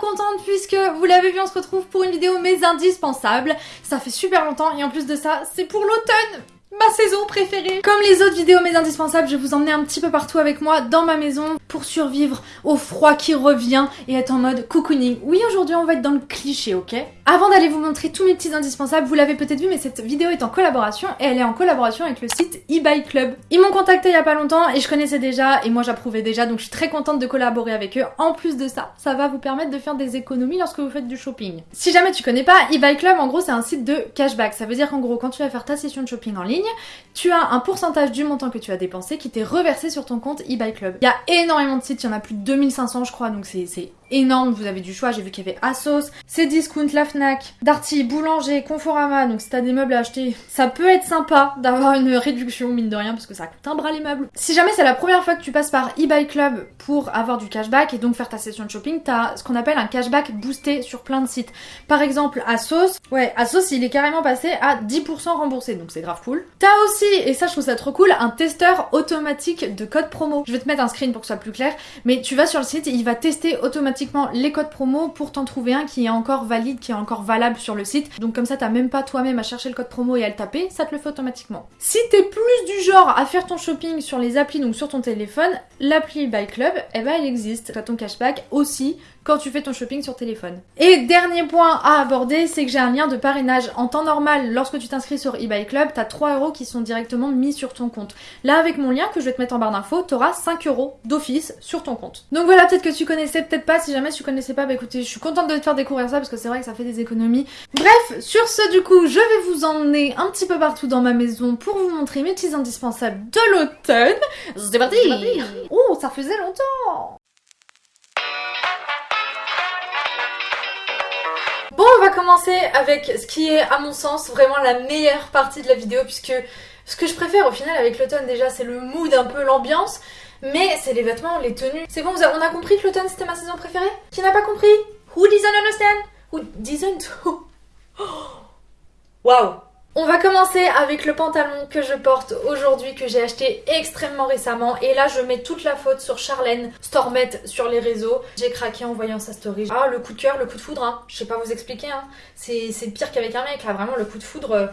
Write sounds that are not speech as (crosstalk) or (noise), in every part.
contente puisque vous l'avez vu on se retrouve pour une vidéo mes indispensables. Ça fait super longtemps et en plus de ça c'est pour l'automne ma saison préférée. Comme les autres vidéos mes indispensables, je vous emmener un petit peu partout avec moi dans ma maison pour survivre au froid qui revient et être en mode cocooning. Oui, aujourd'hui on va être dans le cliché, ok? Avant d'aller vous montrer tous mes petits indispensables, vous l'avez peut-être vu, mais cette vidéo est en collaboration et elle est en collaboration avec le site eBay Club. Ils m'ont contacté il y a pas longtemps et je connaissais déjà et moi j'approuvais déjà, donc je suis très contente de collaborer avec eux. En plus de ça, ça va vous permettre de faire des économies lorsque vous faites du shopping. Si jamais tu connais pas, eBay Club en gros c'est un site de cashback. Ça veut dire qu'en gros quand tu vas faire ta session de shopping en ligne, tu as un pourcentage du montant que tu as dépensé qui t'est reversé sur ton compte eBay Club. Il y a énormément de sites, il y en a plus de 2500 je crois, donc c'est énorme, vous avez du choix, j'ai vu qu'il y avait Asos, Cdiscount, La Fnac, Darty, Boulanger, Conforama, donc si t'as des meubles à acheter, ça peut être sympa d'avoir une réduction mine de rien parce que ça coûte un bras les meubles. Si jamais c'est la première fois que tu passes par eBay Club pour avoir du cashback et donc faire ta session de shopping, t'as ce qu'on appelle un cashback boosté sur plein de sites. Par exemple Asos, ouais Asos il est carrément passé à 10% remboursé donc c'est grave cool. T'as aussi, et ça je trouve ça trop cool, un testeur automatique de code promo. Je vais te mettre un screen pour que ce soit plus clair, mais tu vas sur le site il va tester automatiquement les codes promo pour t'en trouver un qui est encore valide, qui est encore valable sur le site. Donc comme ça t'as même pas toi-même à chercher le code promo et à le taper, ça te le fait automatiquement. Si t'es plus du genre à faire ton shopping sur les applis, donc sur ton téléphone, l'appli Buy Club, eh ben elle existe. T'as ton cashback aussi quand tu fais ton shopping sur téléphone. Et dernier point à aborder, c'est que j'ai un lien de parrainage. En temps normal, lorsque tu t'inscris sur eBay Club, t'as 3 euros qui sont directement mis sur ton compte. Là, avec mon lien que je vais te mettre en barre d'infos, t'auras 5 euros d'office sur ton compte. Donc voilà, peut-être que tu connaissais, peut-être pas. Si jamais tu connaissais pas, bah écoutez, je suis contente de te faire découvrir ça parce que c'est vrai que ça fait des économies. Bref, sur ce, du coup, je vais vous emmener un petit peu partout dans ma maison pour vous montrer mes petits indispensables de l'automne. C'est parti Oh, ça faisait longtemps Bon, on va commencer avec ce qui est, à mon sens, vraiment la meilleure partie de la vidéo, puisque ce que je préfère au final avec l'automne déjà, c'est le mood, un peu l'ambiance, mais c'est les vêtements, les tenues. C'est bon, on a compris que l'automne c'était ma saison préférée? Qui n'a pas compris? Who doesn't understand Who doesn't (laughs) Waouh on va commencer avec le pantalon que je porte aujourd'hui, que j'ai acheté extrêmement récemment. Et là, je mets toute la faute sur Charlène Stormette sur les réseaux. J'ai craqué en voyant sa story. Ah, le coup de cœur, le coup de foudre, hein. Je sais pas vous expliquer, hein. C'est pire qu'avec un mec, là. Vraiment, le coup de foudre... Euh,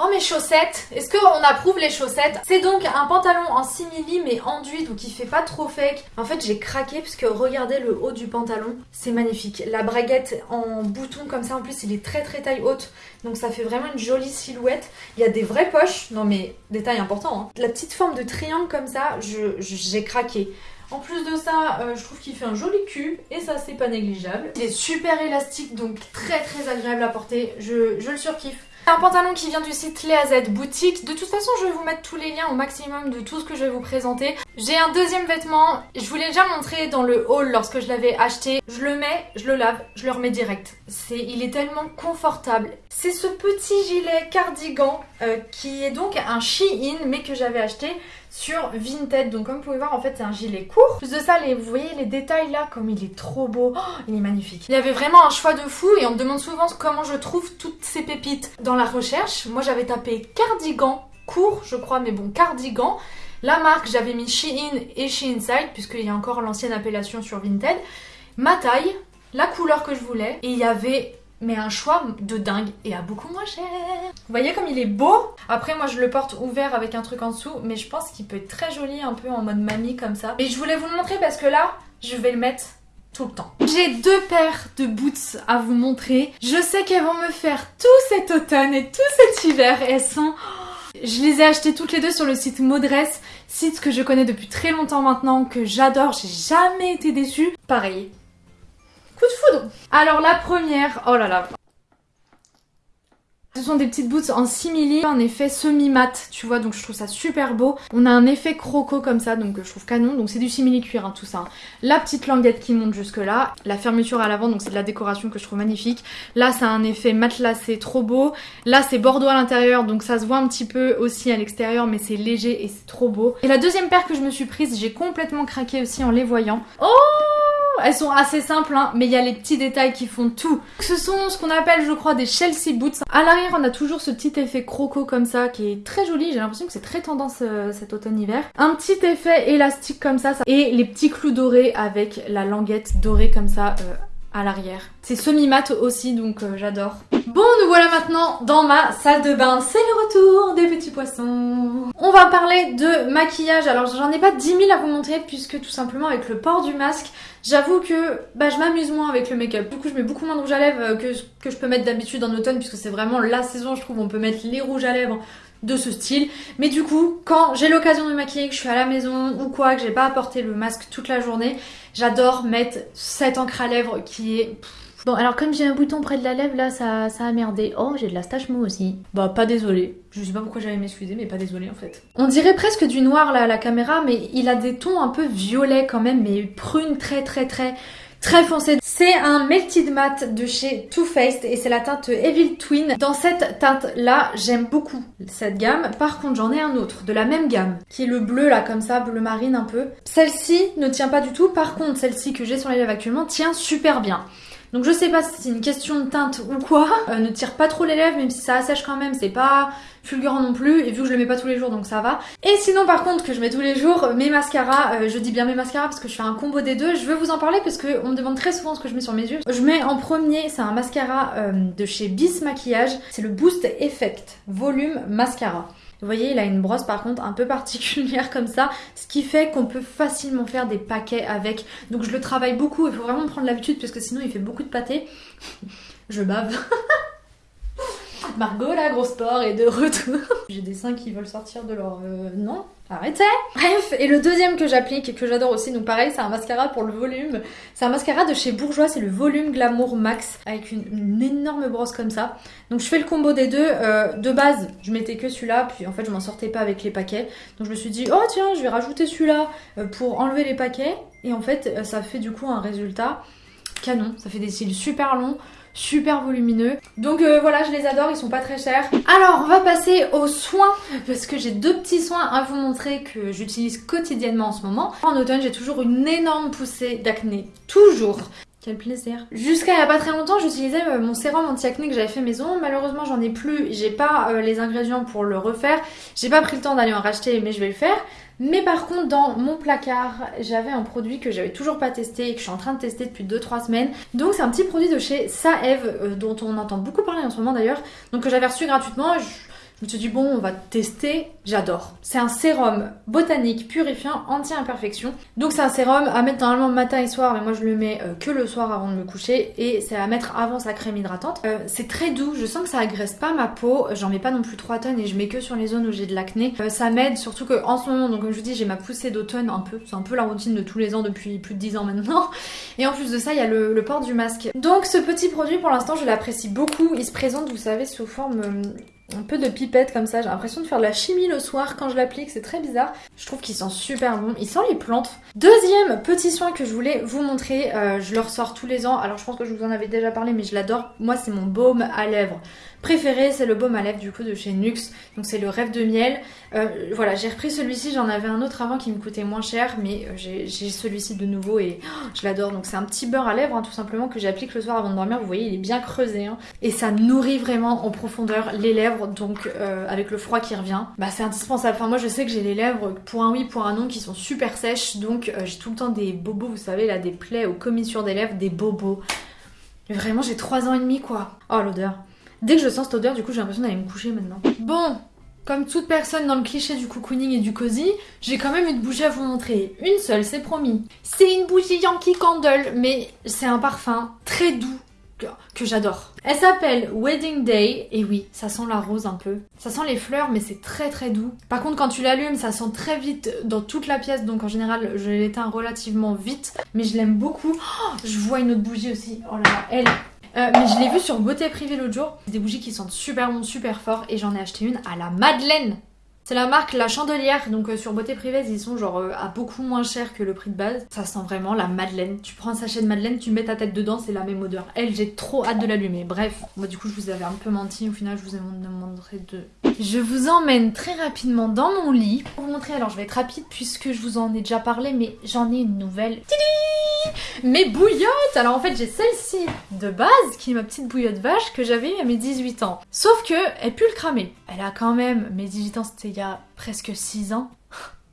Oh mes chaussettes Est-ce qu'on approuve les chaussettes? C'est donc un pantalon en simili mais enduit donc il fait pas trop fake. En fait j'ai craqué puisque regardez le haut du pantalon, c'est magnifique. La braguette en bouton comme ça en plus il est très très taille haute donc ça fait vraiment une jolie silhouette. Il y a des vraies poches, non mais détail important. Hein. La petite forme de triangle comme ça, j'ai craqué. En plus de ça, euh, je trouve qu'il fait un joli cul et ça c'est pas négligeable. Il est super élastique donc très très agréable à porter, je le surkiffe. Un pantalon qui vient du site Léa Z Boutique. De toute façon, je vais vous mettre tous les liens au maximum de tout ce que je vais vous présenter. J'ai un deuxième vêtement. Je vous l'ai déjà montré dans le haul lorsque je l'avais acheté. Je le mets, je le lave, je le remets direct. C'est, Il est tellement confortable. C'est ce petit gilet cardigan euh, qui est donc un Shein mais que j'avais acheté sur Vinted. Donc comme vous pouvez voir, en fait, c'est un gilet court. Plus de ça, les, vous voyez les détails là, comme il est trop beau. Oh, il est magnifique. Il y avait vraiment un choix de fou et on me demande souvent comment je trouve toutes ces pépites. Dans la recherche, moi j'avais tapé cardigan court, je crois, mais bon, cardigan. La marque, j'avais mis Shein et Sheinside, puisqu'il y a encore l'ancienne appellation sur Vinted. Ma taille, la couleur que je voulais, et il y avait mais un choix de dingue et à beaucoup moins cher. Vous voyez comme il est beau? Après moi je le porte ouvert avec un truc en dessous mais je pense qu'il peut être très joli un peu en mode mamie comme ça. Et je voulais vous le montrer parce que là je vais le mettre tout le temps. J'ai deux paires de boots à vous montrer. Je sais qu'elles vont me faire tout cet automne et tout cet hiver elles sont... Je les ai achetées toutes les deux sur le site Modress, site que je connais depuis très longtemps maintenant, que j'adore, j'ai jamais été déçue. Pareil, Coup de foudre Alors la première, oh là là, ce sont des petites boots en simili, en effet semi-mat, tu vois, donc je trouve ça super beau. On a un effet croco comme ça, donc je trouve canon. Donc c'est du simili cuir, hein, tout ça. La petite languette qui monte jusque là. La fermeture à l'avant, donc c'est de la décoration que je trouve magnifique. Là, ça a un effet matelassé trop beau. Là, c'est bordeaux à l'intérieur, donc ça se voit un petit peu aussi à l'extérieur, mais c'est léger et c'est trop beau. Et la deuxième paire que je me suis prise, j'ai complètement craqué aussi en les voyant. Oh elles sont assez simples, hein, mais il y a les petits détails qui font tout. Ce sont ce qu'on appelle, je crois, des Chelsea Boots. À l'arrière, on a toujours ce petit effet croco comme ça, qui est très joli. J'ai l'impression que c'est très tendance euh, cet automne-hiver. Un petit effet élastique comme ça, et les petits clous dorés avec la languette dorée comme ça euh, à l'arrière. C'est semi-mat aussi, donc euh, j'adore. Bon, nous voilà maintenant dans ma salle de bain. C'est le retour des petits poissons. On va parler de maquillage. Alors, j'en ai pas 10 000 à vous montrer, puisque tout simplement avec le port du masque, j'avoue que bah, je m'amuse moins avec le make-up. Du coup, je mets beaucoup moins de rouge à lèvres euh, que, que je peux mettre d'habitude en automne, puisque c'est vraiment la saison, je trouve, on peut mettre les rouges à lèvres de ce style. Mais du coup, quand j'ai l'occasion de me maquiller, que je suis à la maison ou quoi, que j'ai pas apporté le masque toute la journée, j'adore mettre cette encre à lèvres qui est... Bon, alors comme j'ai un bouton près de la lèvre, là, ça, ça a merdé. Oh, j'ai de la stache moi aussi. Bah, pas désolé. Je sais pas pourquoi j'allais m'excuser, mais pas désolé en fait. On dirait presque du noir là à la caméra, mais il a des tons un peu violets quand même, mais prune très très très très foncé. C'est un Melted Matte de chez Too Faced et c'est la teinte Evil Twin. Dans cette teinte là, j'aime beaucoup cette gamme. Par contre, j'en ai un autre de la même gamme qui est le bleu là comme ça, bleu marine un peu. Celle-ci ne tient pas du tout. Par contre, celle-ci que j'ai sur les lèvres actuellement tient super bien. Donc je sais pas si c'est une question de teinte ou quoi. Euh, ne tire pas trop les lèvres, même si ça assèche quand même, c'est pas fulgurant non plus. Et vu que je le mets pas tous les jours, donc ça va. Et sinon par contre que je mets tous les jours, mes mascaras, euh, je dis bien mes mascaras parce que je fais un combo des deux. Je veux vous en parler parce qu'on me demande très souvent ce que je mets sur mes yeux. Je mets en premier, c'est un mascara euh, de chez Bis Maquillage. C'est le Boost Effect Volume Mascara. Vous voyez, il a une brosse par contre un peu particulière (laughs) comme ça, ce qui fait qu'on peut facilement faire des paquets avec. Donc je le travaille beaucoup, il faut vraiment prendre l'habitude parce que sinon il fait beaucoup de pâté. (laughs) je bave. (laughs) Margot, la grosse sport, est de retour. (laughs) J'ai des seins qui veulent sortir de leur... Euh, non Arrêtez Bref, et le deuxième que j'applique et que j'adore aussi, donc pareil, c'est un mascara pour le volume. C'est un mascara de chez Bourgeois, c'est le Volume Glamour Max, avec une, énorme brosse comme ça. Donc je fais le combo des deux. Euh, de base, je mettais que celui-là, puis en fait je m'en sortais pas avec les paquets. Donc je me suis dit, oh tiens, je vais rajouter celui-là euh, pour enlever les paquets. Et en fait, euh, ça fait du coup un résultat canon. Ça fait des cils super longs super volumineux. Donc euh, voilà, je les adore, ils sont pas très chers. Alors, on va passer aux soins, parce que j'ai deux petits soins à vous montrer que j'utilise quotidiennement en ce moment. En automne, j'ai toujours une énorme poussée d'acné, toujours. Quel plaisir. Jusqu'à il y a pas très longtemps, j'utilisais euh, mon sérum anti-acné que j'avais fait maison. Malheureusement, j'en ai plus. J'ai pas euh, les ingrédients pour le refaire. J'ai pas pris le temps d'aller en racheter, mais je vais le faire. Mais par contre, dans mon placard, j'avais un produit que j'avais toujours pas testé et que je suis en train de tester depuis 2-3 semaines. Donc c'est un petit produit de chez Saev, euh, dont on entend beaucoup parler en ce moment d'ailleurs. Donc que j'avais reçu gratuitement. Me suis dit, bon, on va tester. J'adore. C'est un sérum botanique purifiant anti-imperfection. Donc, c'est un sérum à mettre normalement matin et soir, mais moi je le mets euh, que le soir avant de me coucher. Et c'est à mettre avant sa crème hydratante. Euh, c'est très doux. Je sens que ça agresse pas ma peau. J'en mets pas non plus 3 tonnes et je mets que sur les zones où j'ai de l'acné. Euh, ça m'aide surtout que en ce moment, donc comme je vous dis, j'ai ma poussée d'automne un peu. C'est un peu la routine de tous les ans depuis plus de 10 ans maintenant. Et en plus de ça, il y a le port du masque. Donc, ce petit produit, pour l'instant, je l'apprécie beaucoup. Il se présente, vous savez, sous forme un peu de pipette comme ça. J'ai l'impression de faire de la chimie le soir quand je l'applique, c'est très bizarre. Je trouve qu'il sent super bon, il sent les plantes. Deuxième petit soin que je voulais vous montrer, euh, je le ressors tous les ans. Alors je pense que je vous en avais déjà parlé mais je l'adore. Moi c'est mon baume à lèvres préféré, c'est le baume à lèvres du coup de chez Nux. Donc c'est le rêve de miel. Euh, voilà, j'ai repris celui-ci, j'en avais un autre avant qui me coûtait moins cher, mais euh, j'ai celui-ci de nouveau et oh, je l'adore. Donc c'est un petit beurre à lèvres hein, tout simplement que j'applique le soir avant de dormir. Vous voyez, il est bien creusé hein. et ça nourrit vraiment en profondeur les lèvres. Donc euh, avec le froid qui revient, bah c'est indispensable. Enfin moi je sais que j'ai les lèvres pour un oui, pour un non qui sont super sèches, donc j'ai tout le temps des bobos, vous savez là, des plaies aux commissures des lèvres, des bobos. Vraiment j'ai 3 ans et demi quoi. Oh l'odeur. Dès que je sens cette odeur, du coup, j'ai l'impression d'aller me coucher maintenant. Bon, comme toute personne dans le cliché du cocooning et du cosy, j'ai quand même une bougie à vous montrer. Une seule, c'est promis. C'est une bougie Yankee Candle, mais c'est un parfum très doux que, j'adore. Elle s'appelle Wedding Day, et oui, ça sent la rose un peu. Ça sent les fleurs, mais c'est très très doux. Par contre, quand tu l'allumes, ça sent très vite dans toute la pièce, donc en général, je l'éteins relativement vite, mais je l'aime beaucoup. Oh, je vois une autre bougie aussi. Oh là là, elle euh, mais je l'ai vu sur Beauté Privée l'autre jour. Des bougies qui sentent super bon, super fort. Et j'en ai acheté une à la Madeleine. C'est la marque La Chandelière, donc euh, sur Beauté Privée, ils sont genre euh, à beaucoup moins cher que le prix de base. Ça sent vraiment la Madeleine. Tu prends un sachet de Madeleine, tu mets ta tête dedans, c'est la même odeur. Elle, j'ai trop hâte de l'allumer. Bref, moi du coup, je vous avais un peu menti. Au final, je vous ai montré de... Je vous emmène très rapidement dans mon lit pour vous montrer. Alors, je vais être rapide puisque je vous en ai déjà parlé, mais j'en ai une nouvelle. Tidi mes bouillottes Alors en fait j'ai celle-ci de base qui est ma petite bouillotte vache que j'avais à mes 18 ans. Sauf que elle pue le cramer. Elle a quand même, mes 18 ans c'était y a presque 6 ans.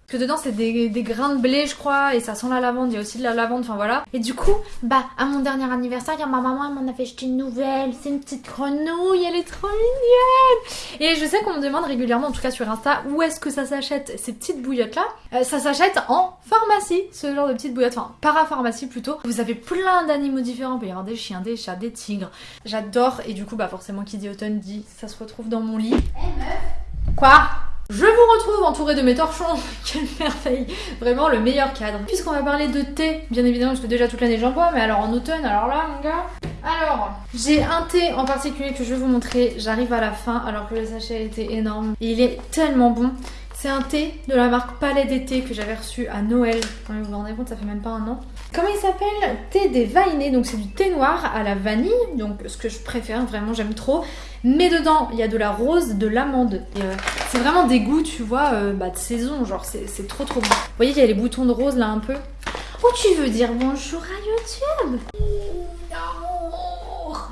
Parce que dedans c'est des, des, grains de blé je crois et ça sent la lavande, il y a aussi de la lavande, enfin voilà. Et du coup, bah à mon dernier anniversaire, ma maman m'en a fait acheter une nouvelle, c'est une petite grenouille, elle est trop mignonne Et je sais qu'on me demande régulièrement, en tout cas sur Insta, où est-ce que ça s'achète ces petites bouillottes là euh, Ça s'achète en pharmacie, ce genre de petites bouillottes, enfin parapharmacie plutôt. Vous avez plein d'animaux différents, il peut y avoir des chiens, des chats, des tigres. J'adore et du coup bah forcément qui dit automne dit ça se retrouve dans mon lit. Eh meuf Quoi? Je vous retrouve entourée de mes torchons. (laughs) Quelle merveille Vraiment le meilleur cadre. Puisqu'on va parler de thé, bien évidemment, parce que déjà toute l'année j'en bois, mais alors en automne, alors là, mon gars. Alors, j'ai un thé en particulier que je vais vous montrer. J'arrive à la fin, alors que le sachet était énorme. Et il est tellement bon. C'est un thé de la marque Palais d'été que j'avais reçu à Noël. Vous vous rendez compte, ça fait même pas un an. Comment il s'appelle? Thé des Vainés. Donc c'est du thé noir à la vanille. Donc ce que je préfère, vraiment j'aime trop. Mais dedans, il y a de la rose, de l'amande. Euh, c'est vraiment des goûts, tu vois, euh, bah, de saison. Genre c'est trop trop bon. Vous voyez qu'il y a les boutons de rose là un peu? Oh tu veux dire bonjour à YouTube?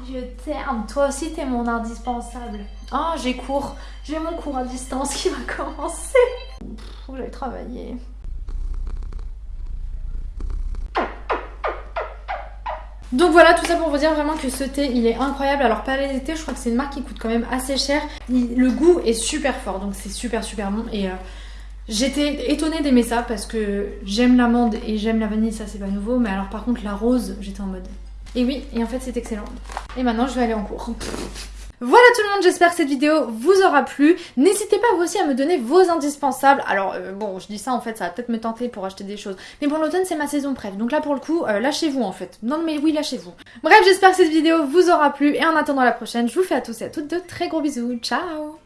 Je t'aime. Toi aussi, t'es mon indispensable. Oh, j'ai cours. J'ai mon cours à distance qui va commencer. Faut que j'aille Donc voilà, tout ça pour vous dire vraiment que ce thé, il est incroyable. Alors Palais d'été, je crois que c'est une marque qui coûte quand même assez cher. le goût est super fort, donc c'est super super bon. Et euh, j'étais étonnée d'aimer ça parce que j'aime l'amande et j'aime la vanille, ça c'est pas nouveau. Mais alors par contre la rose, j'étais en mode... Et oui, et en fait c'est excellent. Et maintenant je vais aller en cours. Voilà tout le monde, j'espère que cette vidéo vous aura plu. N'hésitez pas vous aussi à me donner vos indispensables. Alors euh, bon, je dis ça en fait, ça va peut-être me tenter pour acheter des choses. Mais bon, l'automne c'est ma saison préf, donc là pour le coup, euh, lâchez-vous en fait. Non mais oui, lâchez-vous. Bref, j'espère que cette vidéo vous aura plu et en attendant la prochaine, je vous fais à tous et à toutes de très gros bisous. Ciao